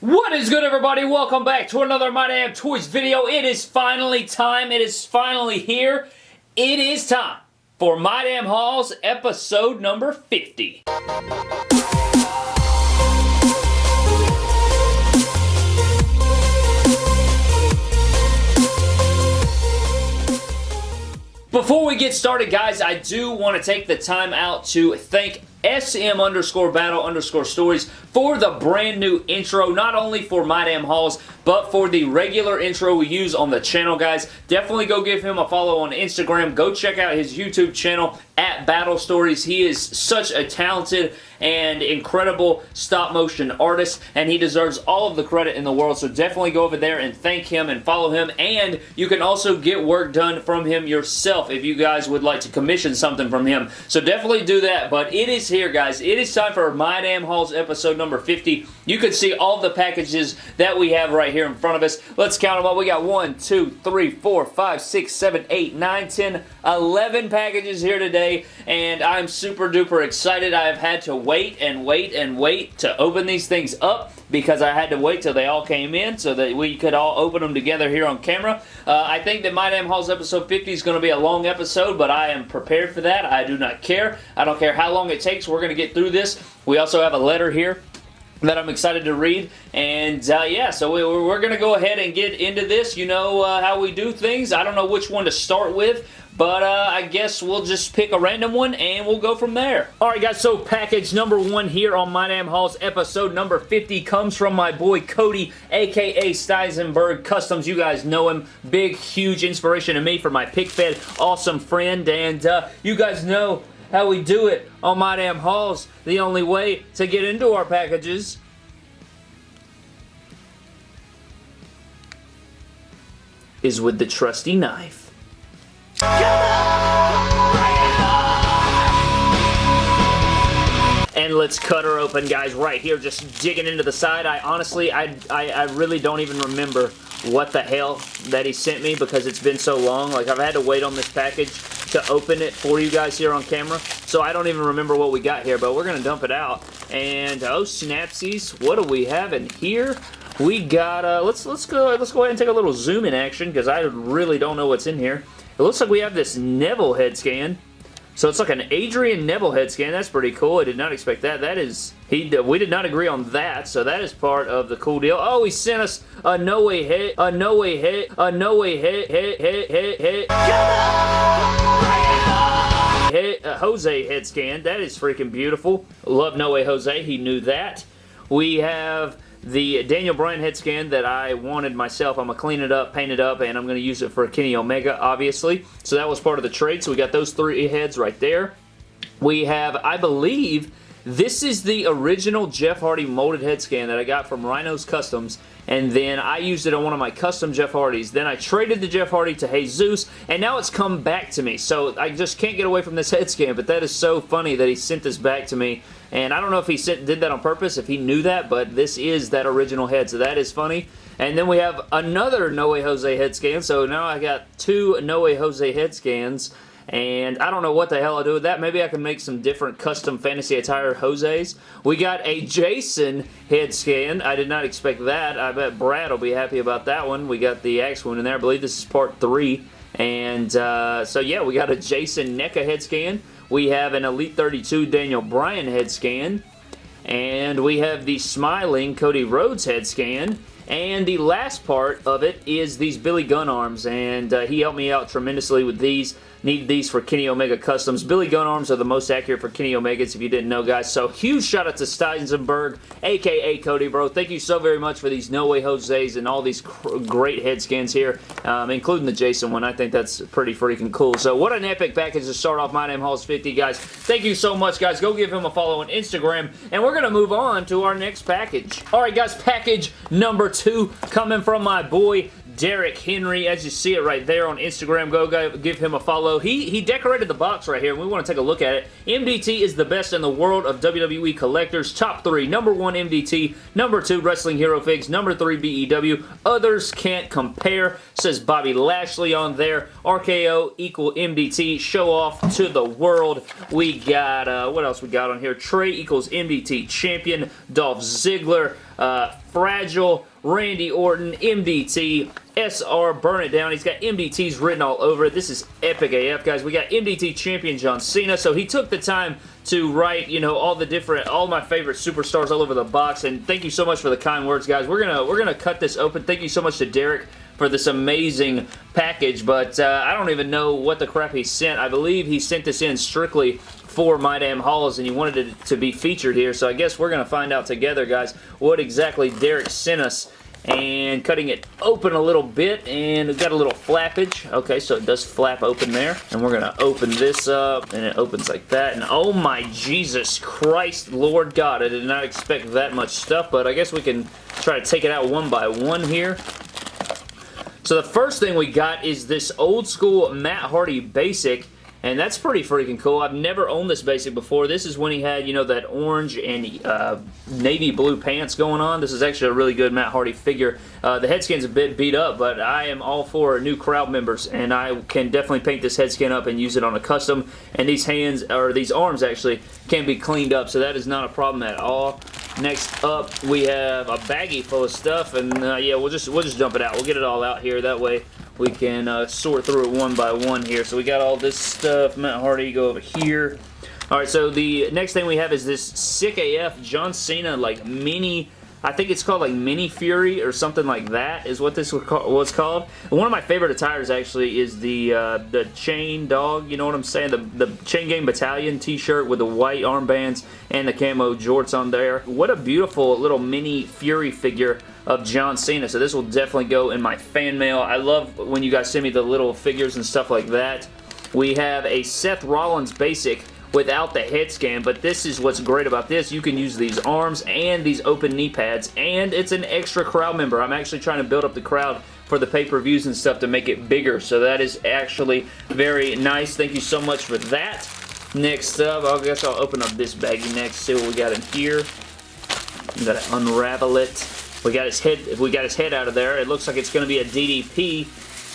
What is good everybody? Welcome back to another My Damn Toys video. It is finally time. It is finally here. It is time for My Damn Hauls episode number 50. Before we get started, guys, I do want to take the time out to thank SM underscore battle underscore stories for the brand new intro, not only for My Damn Hauls, but for the regular intro we use on the channel, guys. Definitely go give him a follow on Instagram. Go check out his YouTube channel at Battle Stories. He is such a talented and incredible stop motion artist and he deserves all of the credit in the world so definitely go over there and thank him and follow him and you can also get work done from him yourself if you guys would like to commission something from him so definitely do that but it is here guys. It is time for My Damn Hauls episode number 50 you can see all the packages that we have right here in front of us. Let's count them up. We got 1 2 3 4 5 6 7 8 9 10 11 packages here today. And I'm super duper excited. I've had to wait and wait and wait to open these things up because I had to wait till they all came in so that we could all open them together here on camera. Uh, I think that My Damn Hauls episode 50 is going to be a long episode, but I am prepared for that. I do not care. I don't care how long it takes. We're going to get through this. We also have a letter here that I'm excited to read. And uh, yeah, so we, are going to go ahead and get into this. You know uh, how we do things. I don't know which one to start with. But uh, I guess we'll just pick a random one and we'll go from there. Alright guys, so package number one here on My Damn Hauls episode number 50 comes from my boy Cody, aka Steisenberg Customs. You guys know him. Big, huge inspiration to me for my pick fed awesome friend. And uh, you guys know how we do it on My Damn Hauls. The only way to get into our packages is with the trusty knife. And let's cut her open, guys, right here, just digging into the side. I honestly, I, I, I really don't even remember what the hell that he sent me because it's been so long. Like, I've had to wait on this package to open it for you guys here on camera. So I don't even remember what we got here, but we're going to dump it out. And, oh, snapsies, what do we have in here? We got, uh, let's, let's go, let's go ahead and take a little zoom in action because I really don't know what's in here. It looks like we have this Neville head scan. So it's like an Adrian Neville head scan. That's pretty cool. I did not expect that. That is, he. we did not agree on that, so that is part of the cool deal. Oh, he sent us a no way hit, a no way hit, a no way hit, hit, hit, hit, hit. Hit, a Jose head scan. That is freaking beautiful. Love No Way Jose. He knew that. We have the Daniel Bryan head scan that I wanted myself. I'm going to clean it up, paint it up, and I'm going to use it for Kenny Omega, obviously. So that was part of the trade. So we got those three heads right there. We have, I believe, this is the original Jeff Hardy molded head scan that I got from Rhino's Customs, and then I used it on one of my custom Jeff Hardys. Then I traded the Jeff Hardy to Jesus, and now it's come back to me. So I just can't get away from this head scan, but that is so funny that he sent this back to me and I don't know if he did that on purpose, if he knew that, but this is that original head, so that is funny. And then we have another No Way Jose head scan, so now I got two No Way Jose head scans. And I don't know what the hell I'll do with that. Maybe I can make some different custom fantasy attire Jose's. We got a Jason head scan. I did not expect that. I bet Brad will be happy about that one. We got the axe wound in there. I believe this is part three. And uh, so yeah, we got a Jason NECA head scan. We have an Elite 32 Daniel Bryan head scan. And we have the smiling Cody Rhodes head scan. And the last part of it is these Billy Gunn arms, and uh, he helped me out tremendously with these. Needed these for Kenny Omega Customs. Billy Gunn arms are the most accurate for Kenny Omegas, if you didn't know, guys. So, huge shout out to Steisenberg, aka Cody, bro. Thank you so very much for these No Way Jose's and all these great head scans here, um, including the Jason one. I think that's pretty freaking cool. So, what an epic package to start off My Damn Hauls 50, guys. Thank you so much, guys. Go give him a follow on Instagram, and we're going to move on to our next package. All right, guys, package number two coming from my boy Derek Henry, as you see it right there on Instagram. Go, go give him a follow. He, he decorated the box right here, and we want to take a look at it. MDT is the best in the world of WWE collectors. Top three. Number one, MDT. Number two, Wrestling Hero Figs. Number three, BEW. Others can't compare, says Bobby Lashley on there. RKO equal MDT. Show off to the world. We got, uh, what else we got on here? Trey equals MDT champion. Dolph Ziggler. uh, Fragile, Randy Orton, MDT, SR, Burn It Down. He's got MDTs written all over it. This is epic AF, guys. We got MDT champion John Cena, so he took the time to write, you know, all the different, all my favorite superstars all over the box, and thank you so much for the kind words, guys. We're gonna, we're gonna cut this open. Thank you so much to Derek for this amazing package, but uh, I don't even know what the crap he sent. I believe he sent this in strictly for My Damn Hauls, and he wanted it to be featured here, so I guess we're going to find out together, guys, what exactly Derek sent us. And cutting it open a little bit and we've got a little flappage. Okay so it does flap open there. And we're gonna open this up and it opens like that. And oh my Jesus Christ Lord God I did not expect that much stuff but I guess we can try to take it out one by one here. So the first thing we got is this old school Matt Hardy basic and that's pretty freaking cool. I've never owned this basic before. This is when he had, you know, that orange and uh, navy blue pants going on. This is actually a really good Matt Hardy figure. Uh, the head skin's a bit beat up, but I am all for new crowd members, and I can definitely paint this head skin up and use it on a custom. And these hands, or these arms actually, can be cleaned up, so that is not a problem at all. Next up, we have a baggie full of stuff, and uh, yeah, we'll just we'll just dump it out. We'll get it all out here. That way, we can uh, sort through it one by one here. So we got all this stuff. Matt Hardy, go over here. Alright, so the next thing we have is this sick AF John Cena like mini I think it's called like Mini Fury or something like that is what this was called. And one of my favorite attires actually is the uh, the Chain Dog, you know what I'm saying? The, the Chain Gang Battalion t-shirt with the white armbands and the camo jorts on there. What a beautiful little mini Fury figure of John Cena. So this will definitely go in my fan mail. I love when you guys send me the little figures and stuff like that. We have a Seth Rollins basic without the head scan, but this is what's great about this. You can use these arms and these open knee pads, and it's an extra crowd member. I'm actually trying to build up the crowd for the pay-per-views and stuff to make it bigger, so that is actually very nice. Thank you so much for that. Next up, I guess I'll open up this baggie next, see what we got in here. We gotta unravel it. We got his head. If we got his head out of there. It looks like it's to be a DDP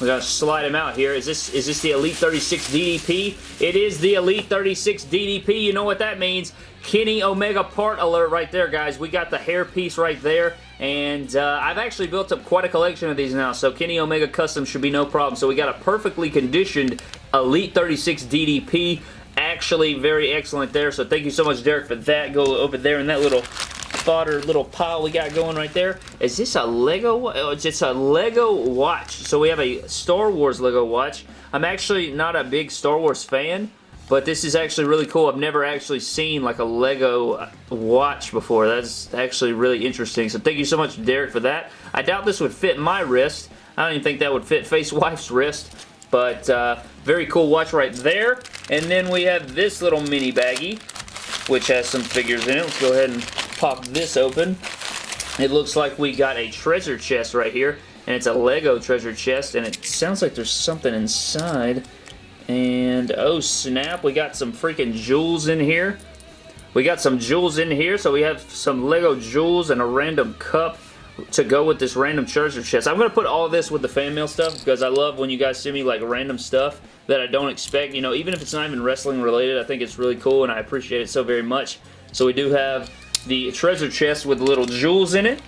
going to slide him out here. Is this is this the Elite 36 DDP? It is the Elite 36 DDP. You know what that means. Kenny Omega part alert right there, guys. We got the hair piece right there. And uh, I've actually built up quite a collection of these now, so Kenny Omega Custom should be no problem. So we got a perfectly conditioned Elite 36 DDP. Actually, very excellent there. So thank you so much, Derek, for that. Go over there in that little fodder little pile we got going right there. Is this a Lego? Oh, it's a Lego watch. So we have a Star Wars Lego watch. I'm actually not a big Star Wars fan, but this is actually really cool. I've never actually seen like a Lego watch before. That's actually really interesting. So thank you so much, Derek, for that. I doubt this would fit my wrist. I don't even think that would fit Face Wife's wrist. But uh, very cool watch right there. And then we have this little mini baggie, which has some figures in it. Let's go ahead and pop this open. It looks like we got a treasure chest right here, and it's a Lego treasure chest, and it sounds like there's something inside. And, oh snap, we got some freaking jewels in here. We got some jewels in here, so we have some Lego jewels and a random cup to go with this random treasure chest. I'm going to put all this with the fan mail stuff because I love when you guys send me like random stuff that I don't expect. You know, even if it's not even wrestling related, I think it's really cool and I appreciate it so very much. So we do have the treasure chest with little jewels in it.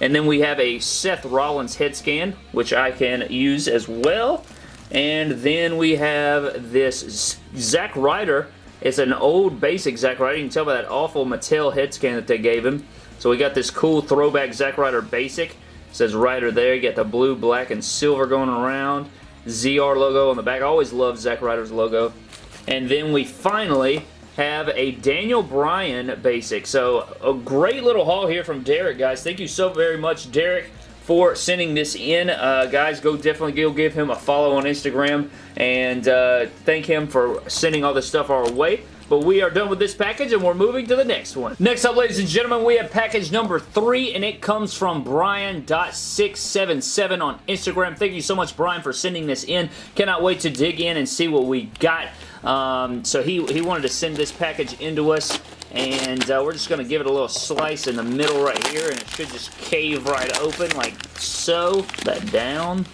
And then we have a Seth Rollins head scan, which I can use as well. And then we have this Zack Ryder. It's an old basic Zack Ryder. You can tell by that awful Mattel head scan that they gave him. So we got this cool throwback Zack Ryder basic. It says Ryder there. You got the blue, black, and silver going around. ZR logo on the back. I always love Zack Ryder's logo. And then we finally have a Daniel Bryan basic. So a great little haul here from Derek, guys. Thank you so very much, Derek, for sending this in. Uh, guys, go definitely go give him a follow on Instagram and uh, thank him for sending all this stuff our way. But we are done with this package and we're moving to the next one. Next up, ladies and gentlemen, we have package number three and it comes from Brian.677 on Instagram. Thank you so much, Brian, for sending this in. Cannot wait to dig in and see what we got. Um, so he, he wanted to send this package into us and uh, we're just going to give it a little slice in the middle right here and it should just cave right open like so. That down.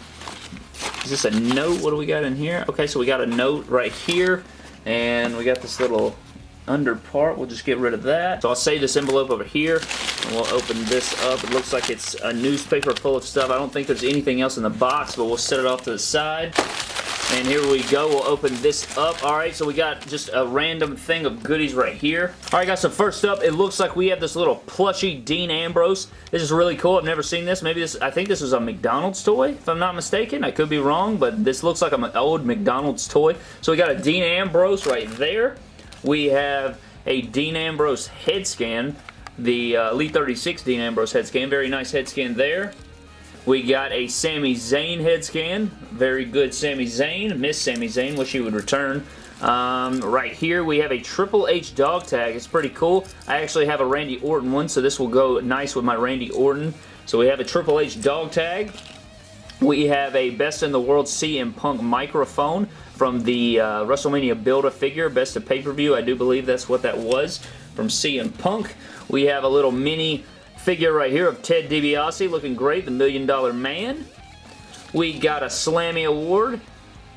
Is this a note? What do we got in here? Okay, so we got a note right here and we got this little under part. We'll just get rid of that. So I'll save this envelope over here. And we'll open this up. It looks like it's a newspaper full of stuff. I don't think there's anything else in the box, but we'll set it off to the side. And here we go. We'll open this up. All right, so we got just a random thing of goodies right here. All right, guys, so first up, it looks like we have this little plushy Dean Ambrose. This is really cool. I've never seen this. Maybe this, I think this was a McDonald's toy, if I'm not mistaken. I could be wrong, but this looks like an old McDonald's toy. So we got a Dean Ambrose right there. We have a Dean Ambrose head scan. The uh, Elite 36 Dean Ambrose head scan. Very nice head scan there. We got a Sami Zayn head scan. Very good Sami Zayn. Miss Sami Zayn. Wish he would return. Um, right here we have a Triple H dog tag. It's pretty cool. I actually have a Randy Orton one, so this will go nice with my Randy Orton. So we have a Triple H dog tag. We have a Best in the World CM Punk microphone from the uh, WrestleMania Build-A-Figure, Best of Pay-Per-View. I do believe that's what that was from CM Punk. We have a little mini figure right here of Ted DiBiase looking great, the Million Dollar Man. We got a Slammy Award.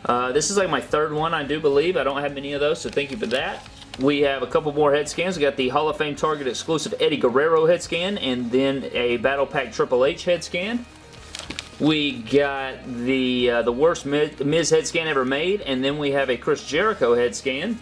Uh, this is like my third one, I do believe. I don't have many of those, so thank you for that. We have a couple more head scans. We got the Hall of Fame Target exclusive Eddie Guerrero head scan and then a Battle Pack Triple H head scan. We got the uh, the worst Miz head scan ever made, and then we have a Chris Jericho head scan.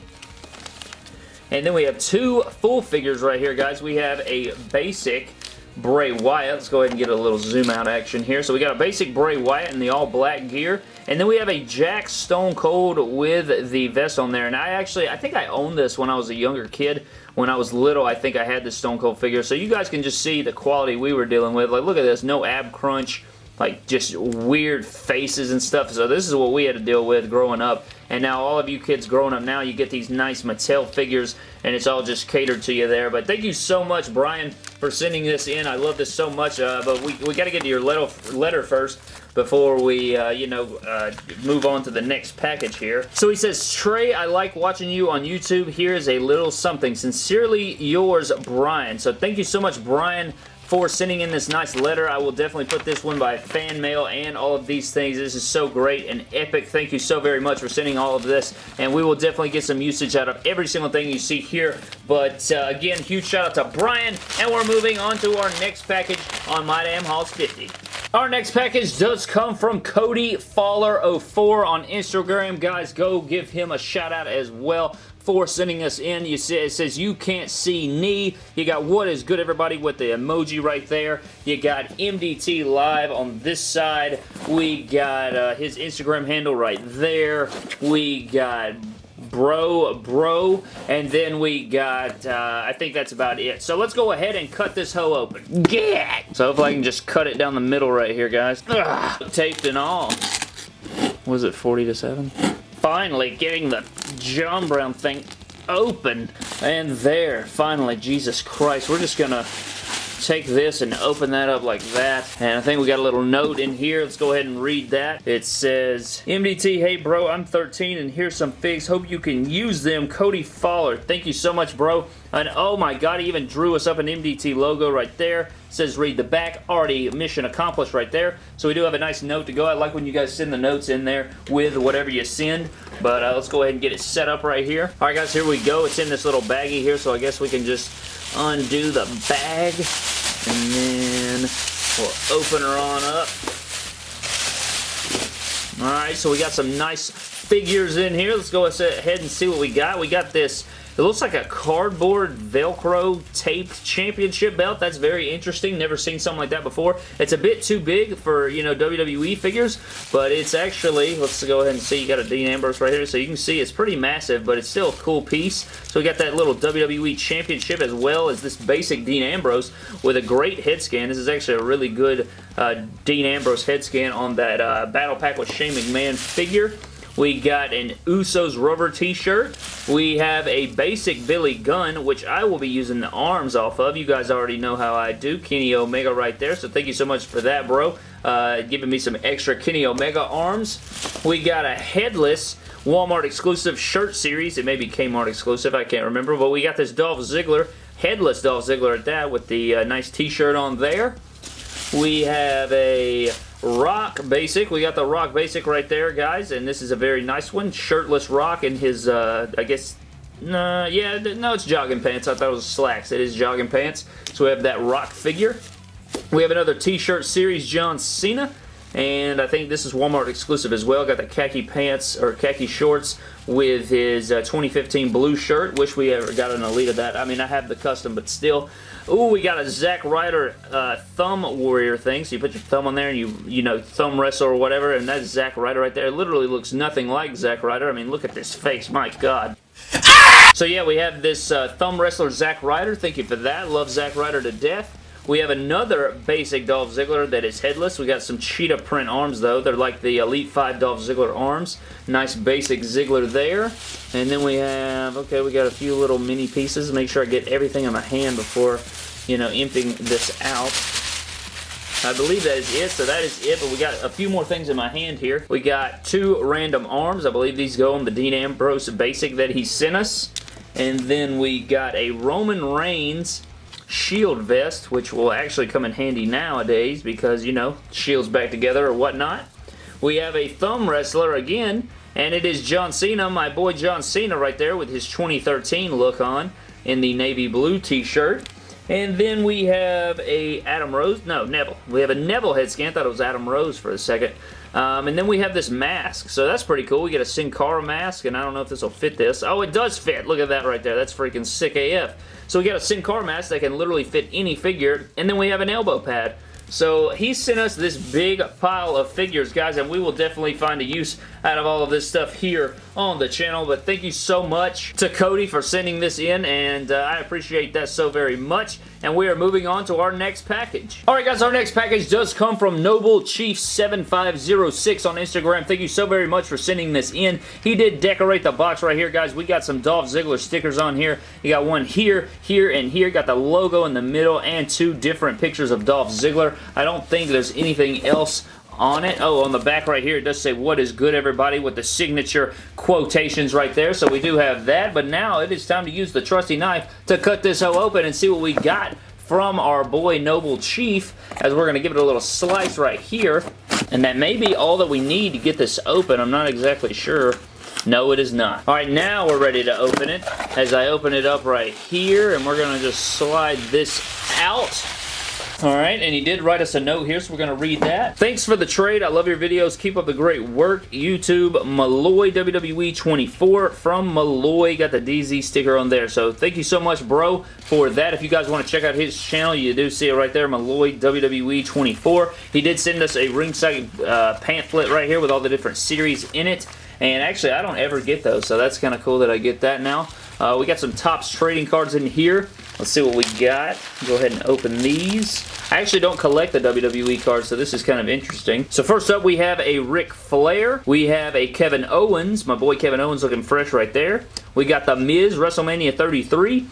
And then we have two full figures right here, guys. We have a basic Bray Wyatt. Let's go ahead and get a little zoom out action here. So we got a basic Bray Wyatt in the all black gear. And then we have a Jakks Stone Cold with the vest on there. And I actually, I think I owned this when I was a younger kid. When I was little, I think I had this Stone Cold figure. So you guys can just see the quality we were dealing with. Like, look at this. No ab crunch like just weird faces and stuff. So this is what we had to deal with growing up. And now all of you kids growing up now, you get these nice Mattel figures and it's all just catered to you there. But thank you so much, Brian, for sending this in. I love this so much. Uh, but we, we got to get to your letter, letter first before we, uh, you know, uh, move on to the next package here. So he says, Trey, I like watching you on YouTube. Here's a little something. Sincerely yours, Brian. So thank you so much, Brian, for sending in this nice letter. I will definitely put this one by fan mail and all of these things. This is so great and epic. Thank you so very much for sending all of this, and we will definitely get some usage out of every single thing you see here. But uh, again, huge shout out to Brian, and we're moving on to our next package on My Damn Hauls 50. Our next package does come from Cody Fowler04 on Instagram. Guys, go give him a shout out as well for sending us in. You see, it says you can't see knee. You got what is good everybody with the emoji right there. You got MDT live on this side. We got uh, his Instagram handle right there. We got bro bro and then we got uh, I think that's about it so let's go ahead and cut this hoe open get so hopefully I can just cut it down the middle right here guys Ugh, taped and all was it 40 to 7 finally getting the John Brown thing open. And there, finally, Jesus Christ. We're just going to take this and open that up like that. And I think we got a little note in here. Let's go ahead and read that. It says, MDT, hey bro, I'm 13 and here's some figs. Hope you can use them. Cody Fowler. Thank you so much, bro. And oh my god, he even drew us up an MDT logo right there. It says read the back. Already mission accomplished right there. So we do have a nice note to go. I like when you guys send the notes in there with whatever you send. But uh, let's go ahead and get it set up right here. Alright guys, here we go. It's in this little baggie here, so I guess we can just undo the bag. And then we'll open her on up. Alright, so we got some nice figures in here. Let's go ahead and see what we got. We got this it looks like a cardboard Velcro taped championship belt. That's very interesting. Never seen something like that before. It's a bit too big for, you know, WWE figures, but it's actually, let's go ahead and see, you got a Dean Ambrose right here, so you can see it's pretty massive, but it's still a cool piece. So we got that little WWE championship as well as this basic Dean Ambrose with a great head scan. This is actually a really good uh, Dean Ambrose head scan on that uh, Battle Pack with Shane McMahon figure. We got an Usos rubber t-shirt. We have a basic Billy Gunn, which I will be using the arms off of. You guys already know how I do. Kenny Omega right there, so thank you so much for that, bro. Uh, giving me some extra Kenny Omega arms. We got a headless Walmart exclusive shirt series. It may be Kmart exclusive, I can't remember, but we got this Dolph Ziggler, headless Dolph Ziggler at that with the uh, nice t-shirt on there. We have a Rock Basic. We got the Rock Basic right there, guys, and this is a very nice one. Shirtless Rock in his, uh, I guess, Nah, yeah, no, it's jogging pants. I thought it was slacks. It is jogging pants. So we have that Rock figure. We have another T-shirt series, John Cena. And I think this is Walmart exclusive as well. Got the khaki pants, or khaki shorts with his uh, 2015 blue shirt. Wish we ever got an Elite of that. I mean, I have the custom, but still. Ooh, we got a Zack Ryder uh, thumb warrior thing. So you put your thumb on there and you, you know, thumb wrestle or whatever. And that's Zack Ryder right there. It literally looks nothing like Zack Ryder. I mean, look at this face. My God. So yeah, we have this uh, thumb wrestler Zack Ryder. Thank you for that. Love Zack Ryder to death. We have another basic Dolph Ziggler that is headless. We got some cheetah print arms though. They're like the Elite 5 Dolph Ziggler arms. Nice basic Ziggler there. And then we have, okay, we got a few little mini pieces. Make sure I get everything in my hand before, you know, emptying this out. I believe that is it, so that is it, but we got a few more things in my hand here. We got two random arms. I believe these go on the Dean Ambrose basic that he sent us. And then we got a Roman Reigns shield vest, which will actually come in handy nowadays because, you know, shields back together or whatnot. We have a thumb wrestler again, and it is John Cena, my boy John Cena right there with his 2013 look on in the navy blue t-shirt. And then we have a Adam Rose, no, Neville. We have a Neville head scan, thought it was Adam Rose for a second. Um, and then we have this mask, so that's pretty cool. We get a Sin Cara mask, and I don't know if this will fit this. Oh, it does fit. Look at that right there. That's freaking sick AF. So we got a Sin Cara mask that can literally fit any figure, and then we have an elbow pad. So he sent us this big pile of figures, guys, and we will definitely find a use out of all of this stuff here on the channel. But thank you so much to Cody for sending this in, and uh, I appreciate that so very much. And we are moving on to our next package. Alright guys, our next package does come from Noble Chief 7506 on Instagram. Thank you so very much for sending this in. He did decorate the box right here, guys. We got some Dolph Ziggler stickers on here. You got one here, here, and here. Got the logo in the middle and two different pictures of Dolph Ziggler. I don't think there's anything else on it. Oh, on the back right here, it does say, what is good, everybody, with the signature quotations right there. So we do have that, but now it is time to use the trusty knife to cut this hoe open and see what we got from our boy Noble Chief, as we're going to give it a little slice right here. And that may be all that we need to get this open. I'm not exactly sure. No, it is not. All right, now we're ready to open it. As I open it up right here, and we're going to just slide this out. Alright, and he did write us a note here, so we're going to read that. Thanks for the trade. I love your videos. Keep up the great work. YouTube, Malloy WWE 24 from Malloy. Got the DZ sticker on there. So thank you so much, bro, for that. If you guys want to check out his channel, you do see it right there, Malloy WWE 24. He did send us a ringside uh, pamphlet right here with all the different series in it. And actually, I don't ever get those, so that's kind of cool that I get that now. Uh, we got some Topps trading cards in here. Let's see what we got. Go ahead and open these. I actually don't collect the WWE cards, so this is kind of interesting. So first up, we have a Ric Flair. We have a Kevin Owens. My boy Kevin Owens looking fresh right there. We got The Miz, WrestleMania 33.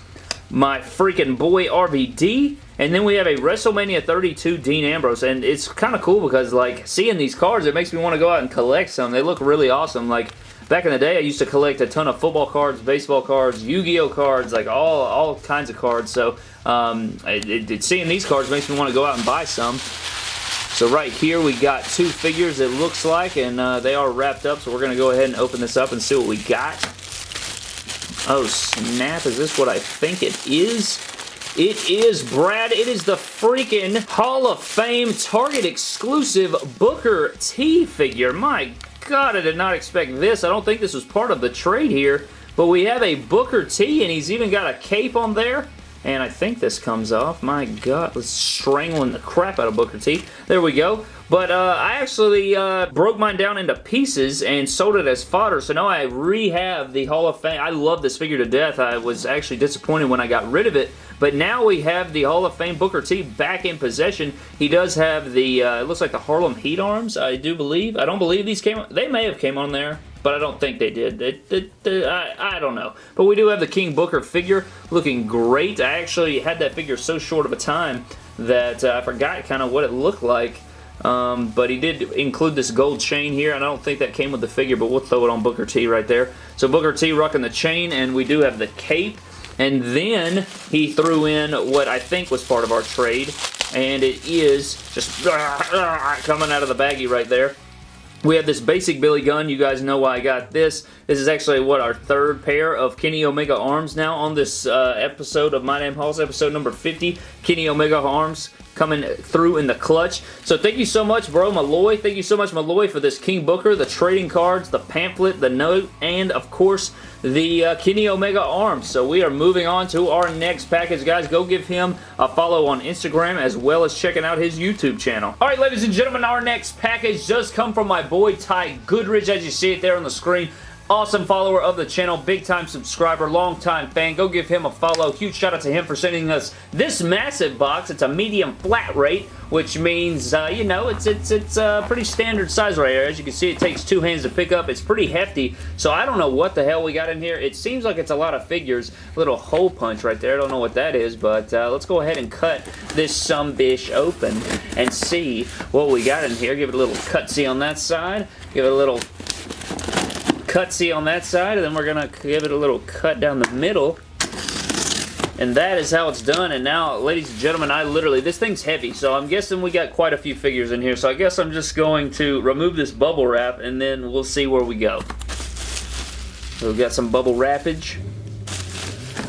My freaking boy RVD. And then we have a WrestleMania 32 Dean Ambrose. And it's kind of cool because, like, seeing these cards, it makes me want to go out and collect some. They look really awesome. Like, Back in the day, I used to collect a ton of football cards, baseball cards, Yu-Gi-Oh cards, like all all kinds of cards. So um, it, it, seeing these cards makes me want to go out and buy some. So right here we got two figures it looks like and uh, they are wrapped up so we're going to go ahead and open this up and see what we got. Oh snap, is this what I think it is? It is, Brad, it is the freaking Hall of Fame Target exclusive Booker T figure. My God, I did not expect this. I don't think this was part of the trade here. But we have a Booker T, and he's even got a cape on there. And I think this comes off. My God, let's strangling the crap out of Booker T. There we go. But uh, I actually uh, broke mine down into pieces and sold it as fodder. So now I rehab the Hall of Fame. I love this figure to death. I was actually disappointed when I got rid of it. But now we have the Hall of Fame Booker T back in possession. He does have the, uh, it looks like the Harlem Heat arms, I do believe. I don't believe these came, they may have came on there but I don't think they did. It, it, it, I, I don't know. But we do have the King Booker figure looking great. I actually had that figure so short of a time that uh, I forgot kind of what it looked like. Um, but he did include this gold chain here, and I don't think that came with the figure, but we'll throw it on Booker T right there. So Booker T rocking the chain, and we do have the cape. And then he threw in what I think was part of our trade, and it is just coming out of the baggie right there. We have this basic Billy Gunn. You guys know why I got this. This is actually, what, our third pair of Kenny Omega arms now on this uh, episode of My Damn Hauls, episode number 50. Kenny Omega arms coming through in the clutch. So thank you so much, bro, Malloy. Thank you so much, Malloy, for this King Booker, the trading cards, the pamphlet, the note, and, of course, the uh, Kenny Omega arms. So we are moving on to our next package, guys. Go give him a follow on Instagram as well as checking out his YouTube channel. All right, ladies and gentlemen, our next package does come from my boy Ty Goodridge, as you see it there on the screen awesome follower of the channel, big time subscriber, long time fan. Go give him a follow. Huge shout out to him for sending us this massive box. It's a medium flat rate, which means, uh, you know, it's it's it's a pretty standard size right here. As you can see, it takes two hands to pick up. It's pretty hefty, so I don't know what the hell we got in here. It seems like it's a lot of figures. Little hole punch right there. I don't know what that is, but uh, let's go ahead and cut this some bish open and see what we got in here. Give it a little cutsy on that side. Give it a little cutsy on that side, and then we're going to give it a little cut down the middle. And that is how it's done. And now, ladies and gentlemen, I literally, this thing's heavy, so I'm guessing we got quite a few figures in here. So I guess I'm just going to remove this bubble wrap, and then we'll see where we go. So we've got some bubble wrappage.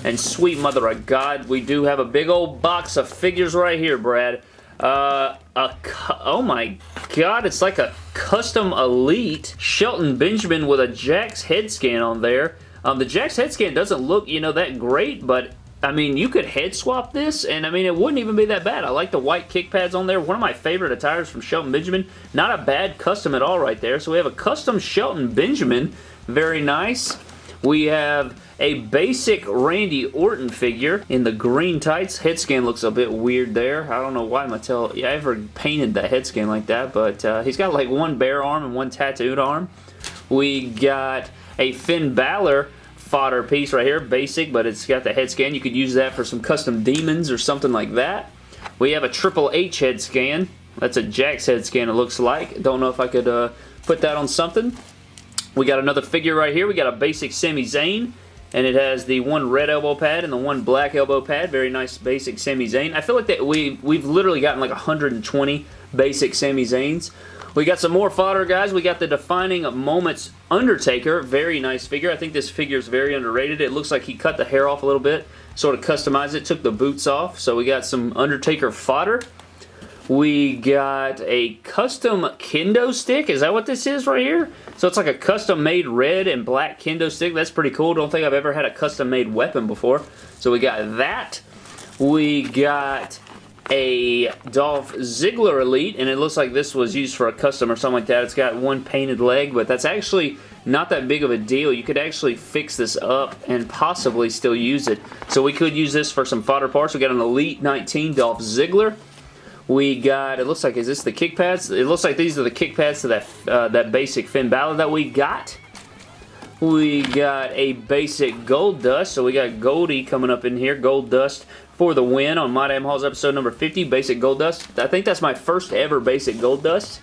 And sweet mother of God, we do have a big old box of figures right here, Brad. Uh, a, oh my god, it's like a custom elite Shelton Benjamin with a Jakks head scan on there. Um, the Jakks head scan doesn't look, you know, that great, but I mean, you could head swap this, and I mean, it wouldn't even be that bad. I like the white kick pads on there. One of my favorite attires from Shelton Benjamin. Not a bad custom at all right there. So we have a custom Shelton Benjamin. Very nice. We have a basic Randy Orton figure in the green tights. Head scan looks a bit weird there. I don't know why Mattel ever painted that head scan like that, but uh, he's got like one bare arm and one tattooed arm. We got a Finn Balor fodder piece right here, basic, but it's got the head scan. You could use that for some custom demons or something like that. We have a Triple H head scan. That's a Jakks head scan it looks like. Don't know if I could uh, put that on something. We got another figure right here. We got a basic Sami Zayn and it has the one red elbow pad and the one black elbow pad. Very nice basic Sami Zayn. I feel like that we, we've literally gotten like 120 basic Sami Zayns. We got some more fodder, guys. We got the Defining Moments Undertaker. Very nice figure. I think this figure is very underrated. It looks like he cut the hair off a little bit, sort of customized it, took the boots off. So we got some Undertaker fodder. We got a custom kendo stick. Is that what this is right here? So it's like a custom made red and black kendo stick. That's pretty cool. Don't think I've ever had a custom made weapon before. So we got that. We got a Dolph Ziggler Elite, and it looks like this was used for a custom or something like that. It's got one painted leg, but that's actually not that big of a deal. You could actually fix this up and possibly still use it. So we could use this for some fodder parts. We got an Elite 19 Dolph Ziggler. We got, it looks like, is this the kick pads? It looks like these are the kick pads to that, uh, that basic Finn Balor that we got. We got a basic Gold Dust, so we got Goldie coming up in here, Gold Dust for the win on My Damn Hauls episode number 50, basic Gold Dust. I think that's my first ever basic Gold Dust.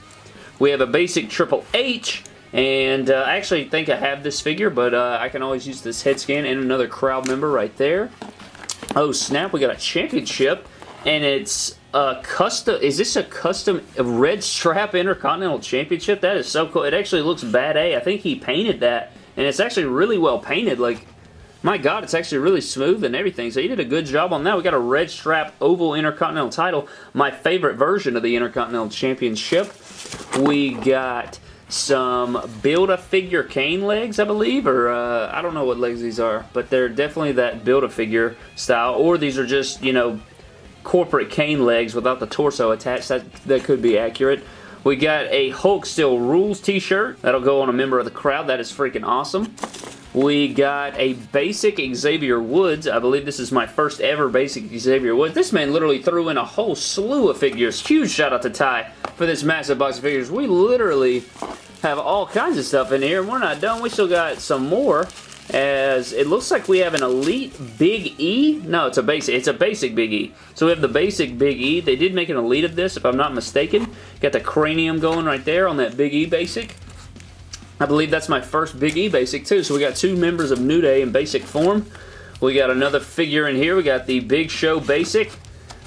We have a basic Triple H, and uh, I actually think I have this figure, but uh, I can always use this head scan and another crowd member right there. Oh snap, we got a championship, and it's a custom, is this a custom red strap Intercontinental Championship? That is so cool. It actually looks bad A. I think he painted that, and it's actually really well painted. Like, my God, it's actually really smooth and everything. So he did a good job on that. We got a red strap oval Intercontinental title. My favorite version of the Intercontinental Championship. We got some Build-A-Figure cane legs, I believe, or uh, I don't know what legs these are, but they're definitely that Build-A-Figure style, or these are just, you know, corporate cane legs without the torso attached. That, that could be accurate. We got a Hulk Still Rules t-shirt. That'll go on a member of the crowd. That is freaking awesome. We got a basic Xavier Woods. I believe this is my first ever basic Xavier Woods. This man literally threw in a whole slew of figures. Huge shout out to Ty for this massive box of figures. We literally have all kinds of stuff in here, and we're not done. We still got some more as it looks like we have an Elite Big E. No, it's a basic. It's a basic Big E. So we have the basic Big E. They did make an Elite of this, if I'm not mistaken. Got the cranium going right there on that Big E basic. I believe that's my first Big E basic too. So we got two members of New Day in basic form. We got another figure in here. We got the Big Show basic.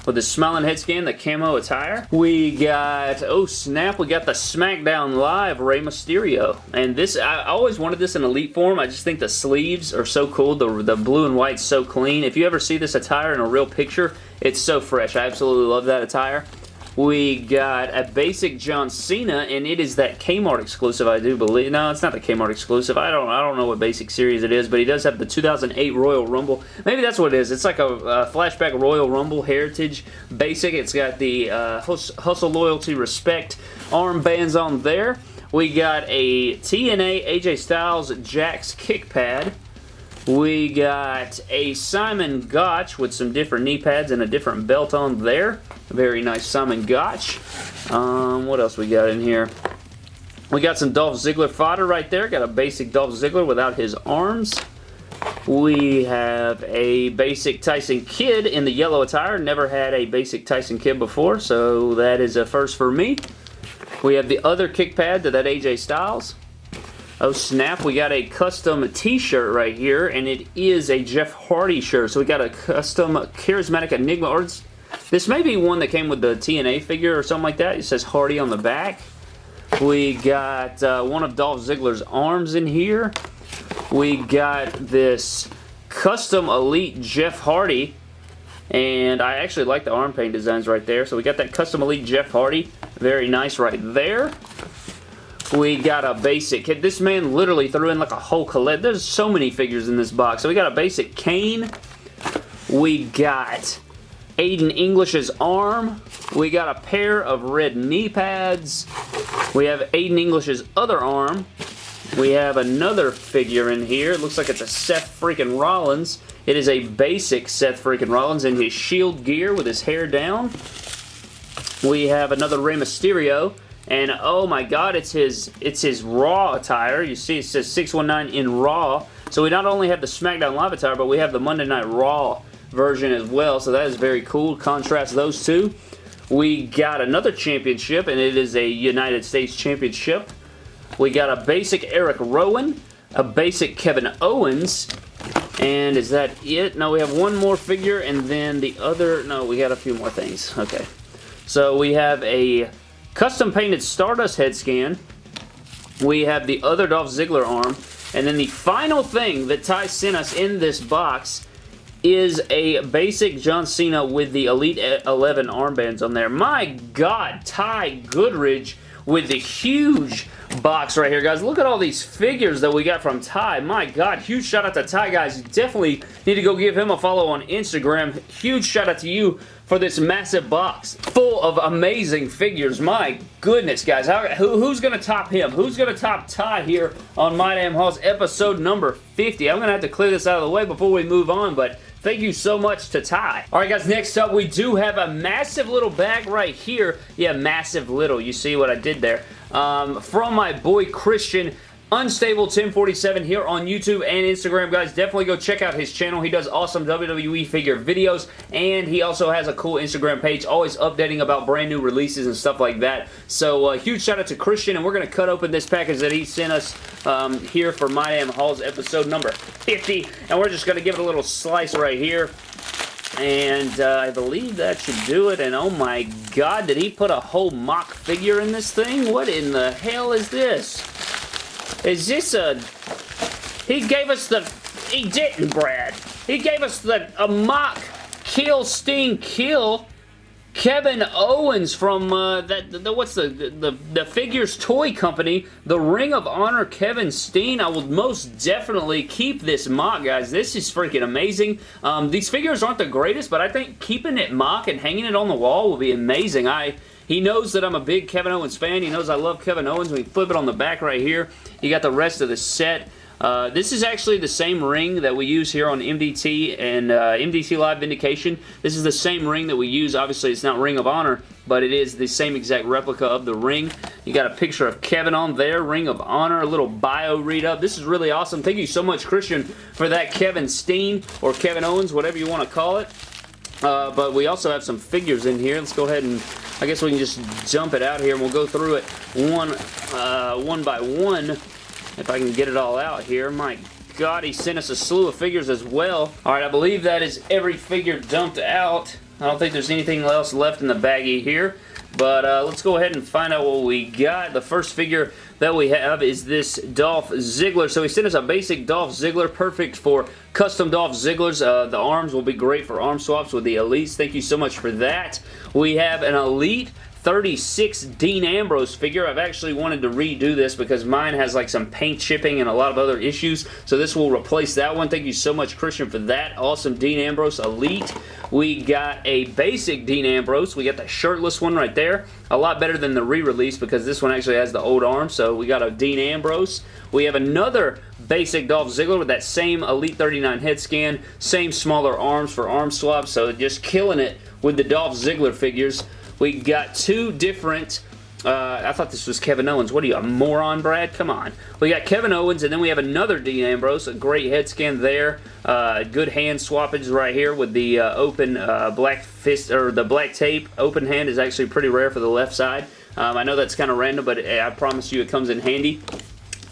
With the smiling head scan, the camo attire. We got, oh snap, we got the SmackDown Live Rey Mysterio. And this, I always wanted this in Elite form. I just think the sleeves are so cool. The, the blue and white so clean. If you ever see this attire in a real picture, it's so fresh. I absolutely love that attire. We got a basic John Cena, and it is that Kmart exclusive, I do believe. No, it's not the Kmart exclusive. I don't I don't know what basic series it is, but he does have the 2008 Royal Rumble. Maybe that's what it is. It's like a, a flashback Royal Rumble Heritage basic. It's got the uh, Hustle, Loyalty, Respect armbands on there. We got a TNA AJ Styles Jakks kick pad. We got a Simon Gotch with some different knee pads and a different belt on there. Very nice Simon Gotch. Um, what else we got in here? We got some Dolph Ziggler fodder right there. Got a basic Dolph Ziggler without his arms. We have a basic Tyson Kidd in the yellow attire. Never had a basic Tyson Kidd before, so that is a first for me. We have the other kick pad to that AJ Styles. Oh snap, we got a custom t-shirt right here, and it is a Jeff Hardy shirt. So we got a custom Charismatic Enigma, or this may be one that came with the TNA figure or something like that. It says Hardy on the back. We got uh, one of Dolph Ziggler's arms in here. We got this custom Elite Jeff Hardy, and I actually like the arm paint designs right there. So we got that custom Elite Jeff Hardy. Very nice right there. We got a basic. This man literally threw in like a whole collect. There's so many figures in this box. So we got a basic Kane. We got Aiden English's arm. We got a pair of red knee pads. We have Aiden English's other arm. We have another figure in here. It looks like it's a Seth freaking Rollins. It is a basic Seth freaking Rollins in his shield gear with his hair down. We have another Rey Mysterio. And oh my god, it's his it's his Raw attire. You see it says 619 in Raw. So we not only have the SmackDown Live attire, but we have the Monday Night Raw version as well. So that is very cool. Contrast those two. We got another championship, and it is a United States Championship. We got a basic Eric Rowan, a basic Kevin Owens, and is that it? No, we have one more figure, and then the other... No, we got a few more things. Okay. So we have a Custom painted Stardust head scan. We have the other Dolph Ziggler arm. And then the final thing that Ty sent us in this box is a basic John Cena with the Elite 11 armbands on there. My God, Ty Goodridge with the huge box right here, guys. Look at all these figures that we got from Ty. My God, huge shout out to Ty, guys. You definitely need to go give him a follow on Instagram. Huge shout out to you for this massive box full of amazing figures. My goodness, guys. How, who, who's going to top him? Who's going to top Ty here on My Damn Hauls episode number 50? I'm going to have to clear this out of the way before we move on, but Thank you so much to Ty. Alright guys, next up we do have a massive little bag right here. Yeah, massive little. You see what I did there. Um, from my boy Christian. Unstable 1047 here on YouTube and Instagram, guys. Definitely go check out his channel. He does awesome WWE figure videos, and he also has a cool Instagram page, always updating about brand new releases and stuff like that. So, uh, huge shout out to Christian, and we're going to cut open this package that he sent us um, here for My Damn Hauls episode number 50, and we're just going to give it a little slice right here. And uh, I believe that should do it. And oh my god, did he put a whole mock figure in this thing? What in the hell is this? Is this a... He gave us the... He didn't, Brad. He gave us the a mock Kill Steen Kill Kevin Owens from uh, that the, what's the, the the figures toy company, the Ring of Honor Kevin Steen. I will most definitely keep this mock, guys. This is freaking amazing. Um, these figures aren't the greatest, but I think keeping it mock and hanging it on the wall will be amazing. I he knows that I'm a big Kevin Owens fan. He knows I love Kevin Owens. We flip it on the back right here. You got the rest of the set. Uh, this is actually the same ring that we use here on MDT and uh, MDT Live Vindication. This is the same ring that we use. Obviously, it's not Ring of Honor, but it is the same exact replica of the ring. You got a picture of Kevin on there, Ring of Honor, a little bio read-up. This is really awesome. Thank you so much, Christian, for that Kevin Steen or Kevin Owens, whatever you want to call it. Uh, but we also have some figures in here. Let's go ahead and I guess we can just jump it out here and we'll go through it one, uh, one by one if I can get it all out here. My God, he sent us a slew of figures as well. All right, I believe that is every figure dumped out. I don't think there's anything else left in the baggie here. But uh, let's go ahead and find out what we got. The first figure that we have is this Dolph Ziggler. So he sent us a basic Dolph Ziggler, perfect for custom Dolph Zigglers. Uh, the arms will be great for arm swaps with the Elites. Thank you so much for that. We have an Elite 36 Dean Ambrose figure. I've actually wanted to redo this because mine has like some paint chipping and a lot of other issues. So this will replace that one. Thank you so much, Christian, for that. Awesome Dean Ambrose Elite. We got a basic Dean Ambrose. We got the shirtless one right there. A lot better than the re-release because this one actually has the old arm. So we got a Dean Ambrose. We have another basic Dolph Ziggler with that same Elite 39 head scan. Same smaller arms for arm swaps. So just killing it with the Dolph Ziggler figures. We got two different uh, I thought this was Kevin Owens. What are you, a moron, Brad? Come on. We got Kevin Owens, and then we have another Dean Ambrose. A great head scan there. Uh, good hand swappage right here with the uh, open uh, black fist, or the black tape. Open hand is actually pretty rare for the left side. Um, I know that's kind of random, but I promise you it comes in handy.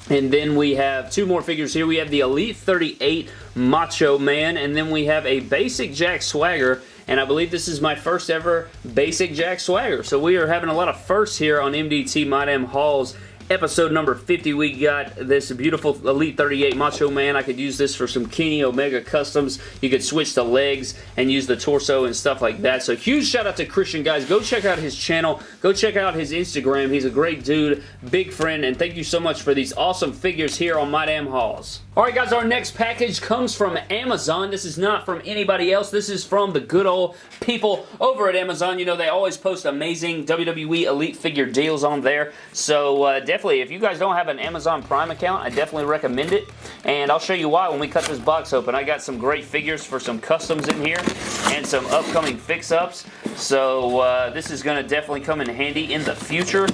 And then we have two more figures here. We have the Elite 38 Macho Man, and then we have a basic Jack Swagger and I believe this is my first ever basic Jack Swagger. So we are having a lot of firsts here on MDT My Damn Hauls episode number 50 we got this beautiful Elite 38 Macho Man. I could use this for some Kenny Omega customs. You could switch the legs and use the torso and stuff like that. So huge shout out to Christian guys. Go check out his channel. Go check out his Instagram. He's a great dude, big friend, and thank you so much for these awesome figures here on My Damn Hauls. Alright guys, our next package comes from Amazon. This is not from anybody else. This is from the good old people over at Amazon. You know, they always post amazing WWE Elite figure deals on there. So uh, definitely, if you guys don't have an Amazon Prime account, I definitely recommend it. And I'll show you why when we cut this box open. I got some great figures for some customs in here and some upcoming fix-ups. So uh, this is going to definitely come in handy in the future.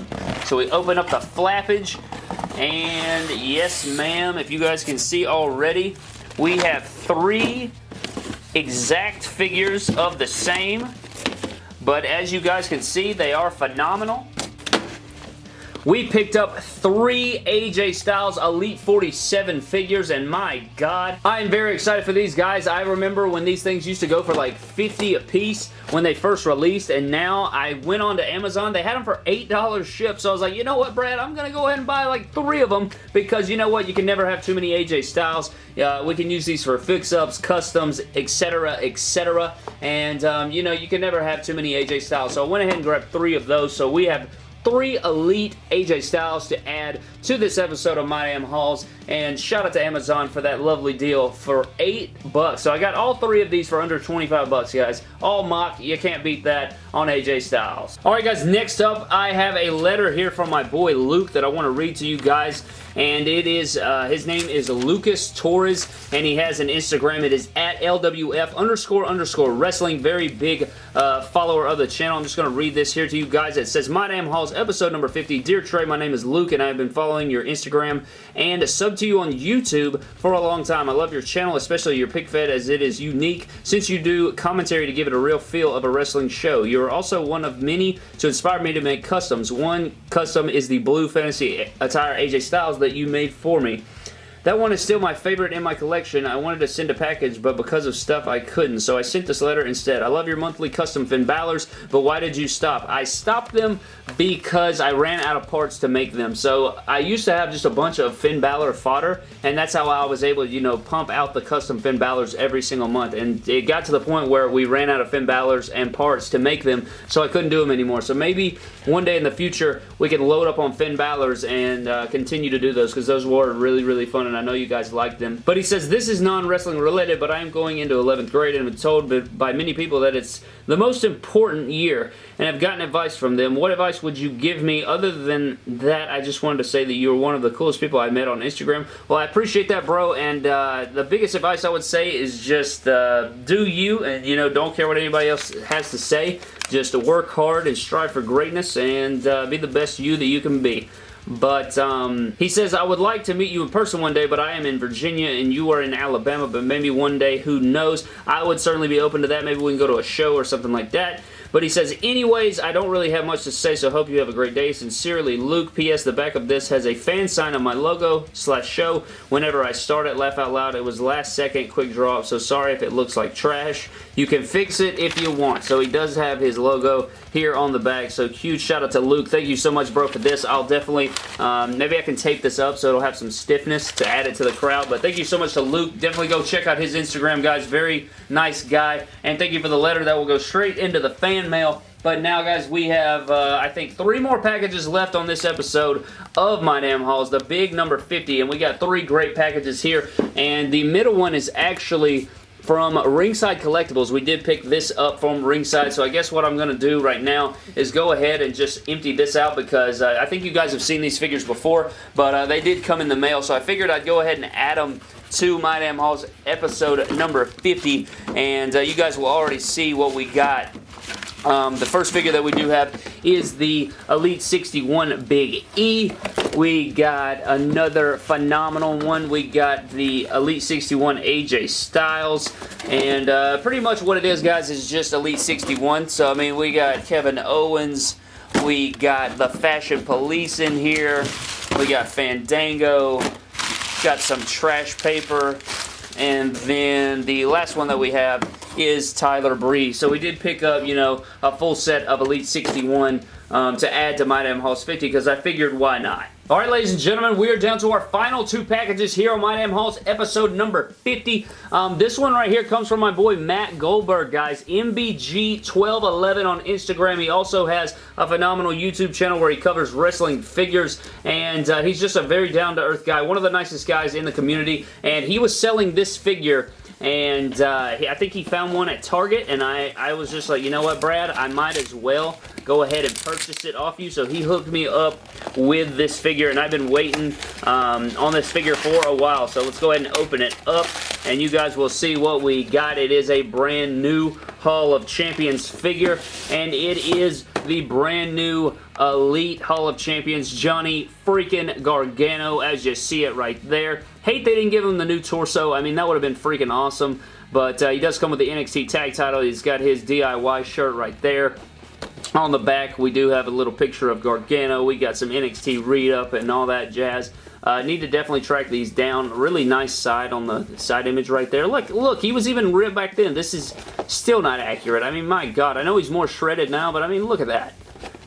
So we open up the flappage and yes, ma'am, if you guys can see already, we have three exact figures of the same. But as you guys can see, they are phenomenal. We picked up three AJ Styles Elite 47 figures, and my God, I am very excited for these guys. I remember when these things used to go for like 50 a piece when they first released, and now I went on to Amazon. They had them for $8 shipped, so I was like, you know what, Brad? I'm going to go ahead and buy like three of them because you know what? You can never have too many AJ Styles. Uh, we can use these for fix-ups, customs, etc., etc., and um, you know, you can never have too many AJ Styles. So I went ahead and grabbed three of those, so we have three Elite AJ Styles to add to this episode of My Damn Hauls. And shout out to Amazon for that lovely deal for 8 bucks. So I got all three of these for under 25 bucks, guys. All mock. You can't beat that on AJ Styles. Alright, guys. Next up, I have a letter here from my boy Luke that I want to read to you guys and it is, uh, his name is Lucas Torres, and he has an Instagram. It is at LWF underscore underscore wrestling. Very big uh, follower of the channel. I'm just going to read this here to you guys. It says, My Damn Hauls, episode number 50. Dear Trey, my name is Luke, and I have been following your Instagram and sub to you on YouTube for a long time. I love your channel, especially your pick fed, as it is unique since you do commentary to give it a real feel of a wrestling show. You are also one of many to inspire me to make customs. One custom is the blue fantasy attire AJ Styles that you made for me. That one is still my favorite in my collection. I wanted to send a package, but because of stuff I couldn't, so I sent this letter instead. I love your monthly custom Finn Balor's, but why did you stop? I stopped them because I ran out of parts to make them. So I used to have just a bunch of Finn Balor fodder, and that's how I was able to, you know, pump out the custom Finn Balor's every single month. And it got to the point where we ran out of Finn Balor's and parts to make them, so I couldn't do them anymore. So maybe one day in the future, we can load up on Finn Balor's and uh, continue to do those, because those were really, really fun and I know you guys like them. But he says, this is non-wrestling related, but I am going into 11th grade and I'm told by many people that it's the most important year and I've gotten advice from them. What advice would you give me? Other than that, I just wanted to say that you're one of the coolest people I met on Instagram. Well, I appreciate that, bro, and uh, the biggest advice I would say is just uh, do you and, you know, don't care what anybody else has to say. Just work hard and strive for greatness and uh, be the best you that you can be. But um, he says, I would like to meet you in person one day, but I am in Virginia and you are in Alabama, but maybe one day, who knows. I would certainly be open to that. Maybe we can go to a show or something like that. But he says, anyways, I don't really have much to say, so hope you have a great day. Sincerely, Luke. P.S. The back of this has a fan sign of my logo slash show. Whenever I start it, laugh out loud. It was last second quick draw so sorry if it looks like trash. You can fix it if you want. So he does have his logo here on the back. So huge shout out to Luke. Thank you so much, bro, for this. I'll definitely, um, maybe I can tape this up so it'll have some stiffness to add it to the crowd. But thank you so much to Luke. Definitely go check out his Instagram, guys. Very nice guy. And thank you for the letter that will go straight into the fan mail. But now, guys, we have, uh, I think, three more packages left on this episode of My Damn Hauls, the big number 50, and we got three great packages here, and the middle one is actually from Ringside Collectibles. We did pick this up from Ringside, so I guess what I'm going to do right now is go ahead and just empty this out because uh, I think you guys have seen these figures before, but uh, they did come in the mail, so I figured I'd go ahead and add them to My Damn Hauls episode number 50, and uh, you guys will already see what we got um, the first figure that we do have is the Elite 61 Big E. We got another phenomenal one. We got the Elite 61 AJ Styles. And uh, pretty much what it is, guys, is just Elite 61. So, I mean, we got Kevin Owens. We got the Fashion Police in here. We got Fandango. Got some trash paper. And then the last one that we have is Tyler Breeze. So we did pick up, you know, a full set of Elite 61 um, to add to My Damn Hauls 50 because I figured why not. Alright ladies and gentlemen, we are down to our final two packages here on My Damn Hauls, episode number 50. Um, this one right here comes from my boy Matt Goldberg, guys. MBG1211 on Instagram. He also has a phenomenal YouTube channel where he covers wrestling figures, and uh, he's just a very down-to-earth guy, one of the nicest guys in the community, and he was selling this figure and uh, I think he found one at Target, and I, I was just like, you know what, Brad, I might as well go ahead and purchase it off you. So he hooked me up with this figure, and I've been waiting um, on this figure for a while. So let's go ahead and open it up, and you guys will see what we got. It is a brand new Hall of Champions figure, and it is the brand new Elite Hall of Champions Johnny freaking Gargano, as you see it right there. Hate they didn't give him the new torso. I mean, that would have been freaking awesome. But uh, he does come with the NXT tag title. He's got his DIY shirt right there. On the back, we do have a little picture of Gargano. We got some NXT read-up and all that jazz. Uh, need to definitely track these down. Really nice side on the side image right there. Look, look, he was even ripped back then. This is still not accurate. I mean, my God, I know he's more shredded now, but I mean, look at that.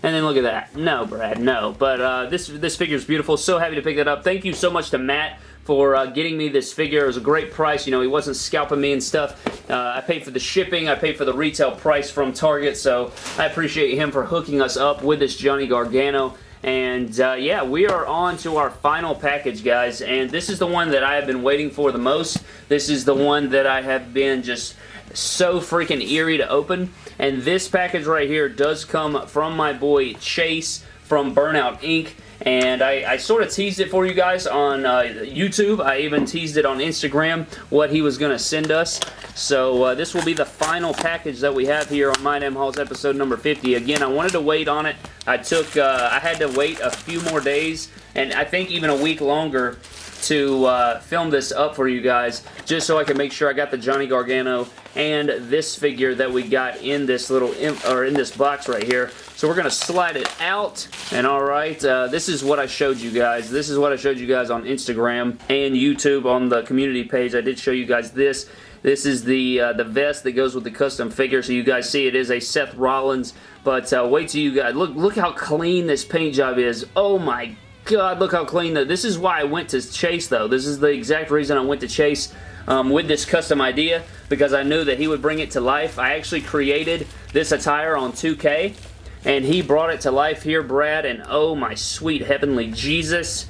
And then look at that. No, Brad, no. But uh, this, this figure is beautiful. So happy to pick that up. Thank you so much to Matt for uh, getting me this figure. It was a great price. You know, he wasn't scalping me and stuff. Uh, I paid for the shipping. I paid for the retail price from Target, so I appreciate him for hooking us up with this Johnny Gargano. And uh, yeah, we are on to our final package, guys. And this is the one that I have been waiting for the most. This is the one that I have been just so freaking eerie to open. And this package right here does come from my boy Chase from Burnout Inc. And I, I, sort of teased it for you guys on uh, YouTube. I even teased it on Instagram what he was going to send us. So uh, this will be the final package that we have here on My Damn Hauls episode number 50. Again, I wanted to wait on it. I took, uh, I had to wait a few more days and I think even a week longer to uh, film this up for you guys just so I can make sure I got the Johnny Gargano and this figure that we got in this little or in this box right here. So we're going to slide it out and alright uh, this is what I showed you guys. This is what I showed you guys on Instagram and YouTube on the community page. I did show you guys this. This is the uh, the vest that goes with the custom figure, so you guys see it is a Seth Rollins. But uh, wait till you guys look look how clean this paint job is. Oh my God, look how clean that. This is why I went to Chase, though. This is the exact reason I went to Chase um, with this custom idea because I knew that he would bring it to life. I actually created this attire on 2K, and he brought it to life here, Brad, and oh my sweet heavenly Jesus.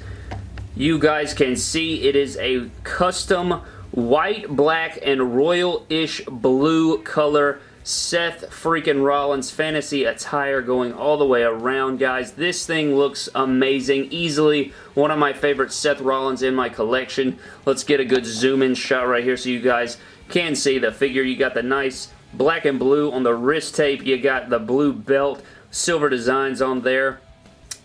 You guys can see it is a custom white, black, and royal-ish blue color Seth freaking Rollins fantasy attire going all the way around, guys. This thing looks amazing. Easily one of my favorite Seth Rollins in my collection. Let's get a good zoom-in shot right here so you guys can see the figure. You got the nice black and blue on the wrist tape. You got the blue belt, silver designs on there.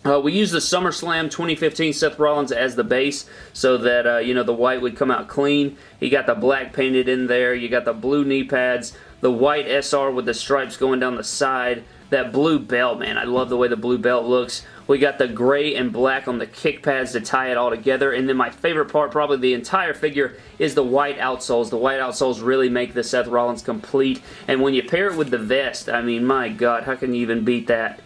Uh, we used the SummerSlam 2015 Seth Rollins as the base so that, uh, you know, the white would come out clean. You got the black painted in there. You got the blue knee pads, the white SR with the stripes going down the side. That blue belt, man, I love the way the blue belt looks. We got the gray and black on the kick pads to tie it all together. And then my favorite part, probably the entire figure, is the white outsoles. The white outsoles really make the Seth Rollins complete. And when you pair it with the vest, I mean, my God, how can you even beat that?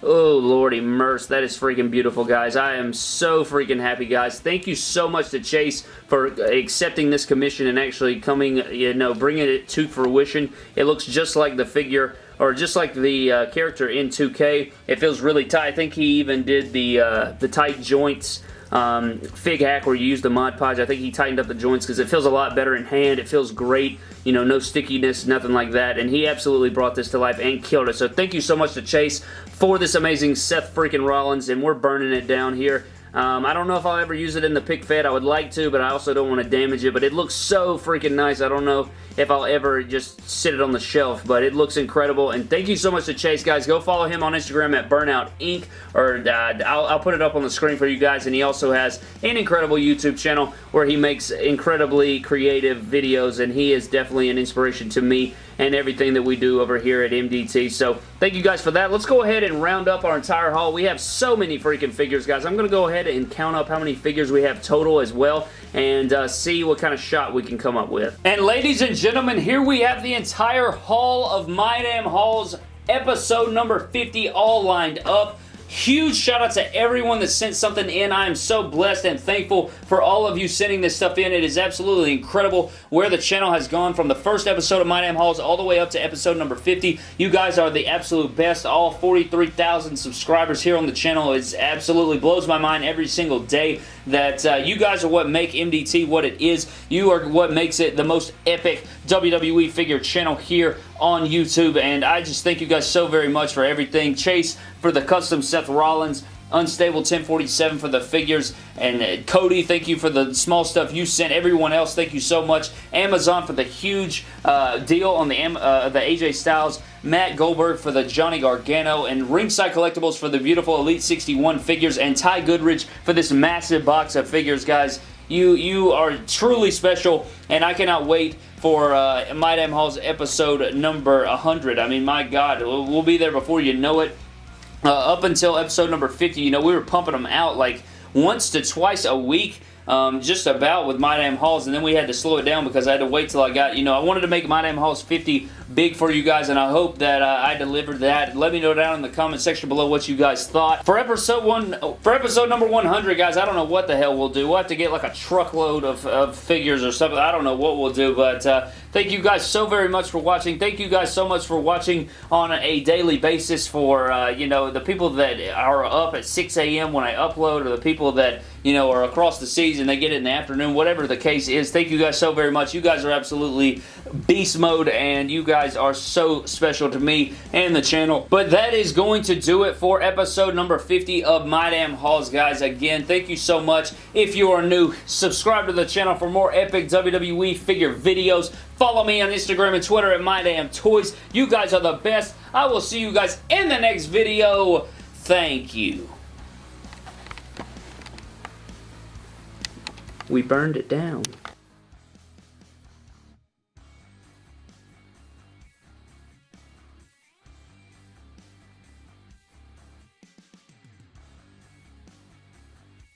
Oh, lordy merce. That is freaking beautiful, guys. I am so freaking happy, guys. Thank you so much to Chase for accepting this commission and actually coming, you know, bringing it to fruition. It looks just like the figure or just like the uh, character in 2K. It feels really tight. I think he even did the, uh, the tight joints um, Fig Hack where you use the Mod Podge. I think he tightened up the joints because it feels a lot better in hand. It feels great. You know, no stickiness, nothing like that. And he absolutely brought this to life and killed it. So thank you so much to Chase for this amazing Seth freaking Rollins. And we're burning it down here. Um, I don't know if I'll ever use it in the pick fed. I would like to, but I also don't want to damage it. But it looks so freaking nice. I don't know if I'll ever just sit it on the shelf, but it looks incredible. And thank you so much to Chase, guys. Go follow him on Instagram at Burnout Inc. Or uh, I'll, I'll put it up on the screen for you guys. And he also has an incredible YouTube channel where he makes incredibly creative videos. And he is definitely an inspiration to me and everything that we do over here at MDT. So thank you guys for that. Let's go ahead and round up our entire haul. We have so many freaking figures, guys. I'm going to go ahead and count up how many figures we have total as well and uh, see what kind of shot we can come up with. And ladies and gentlemen, here we have the entire haul of My Damn Hauls episode number 50 all lined up. Huge shout out to everyone that sent something in. I am so blessed and thankful for all of you sending this stuff in. It is absolutely incredible where the channel has gone from the first episode of My Damn Hauls all the way up to episode number 50. You guys are the absolute best. All 43,000 subscribers here on the channel. It absolutely blows my mind every single day that uh, you guys are what make MDT what it is. You are what makes it the most epic WWE figure channel here on YouTube, and I just thank you guys so very much for everything. Chase for the custom Seth Rollins, Unstable 1047 for the figures. And uh, Cody, thank you for the small stuff you sent. Everyone else, thank you so much. Amazon for the huge uh, deal on the, uh, the AJ Styles. Matt Goldberg for the Johnny Gargano. And Ringside Collectibles for the beautiful Elite 61 figures. And Ty Goodridge for this massive box of figures, guys. You, you are truly special, and I cannot wait for uh, My Damn Hauls episode number 100. I mean, my God, we'll be there before you know it. Uh, up until episode number 50, you know, we were pumping them out like once to twice a week um, just about with My Damn Hauls, and then we had to slow it down because I had to wait till I got, you know, I wanted to make My Damn Hauls 50 big for you guys, and I hope that uh, I delivered that. Let me know down in the comment section below what you guys thought. For episode one, for episode number 100, guys, I don't know what the hell we'll do. We'll have to get like a truckload of, of figures or something. I don't know what we'll do, but uh, thank you guys so very much for watching. Thank you guys so much for watching on a daily basis for, uh, you know, the people that are up at 6 a.m. when I upload or the people that, you know, are across the seas and they get it in the afternoon, whatever the case is. Thank you guys so very much. You guys are absolutely beast mode and you guys are so special to me and the channel. But that is going to do it for episode number 50 of My Damn Hauls, guys. Again, thank you so much. If you are new, subscribe to the channel for more epic WWE figure videos. Follow me on Instagram and Twitter at My Damn Toys. You guys are the best. I will see you guys in the next video. Thank you. We burned it down.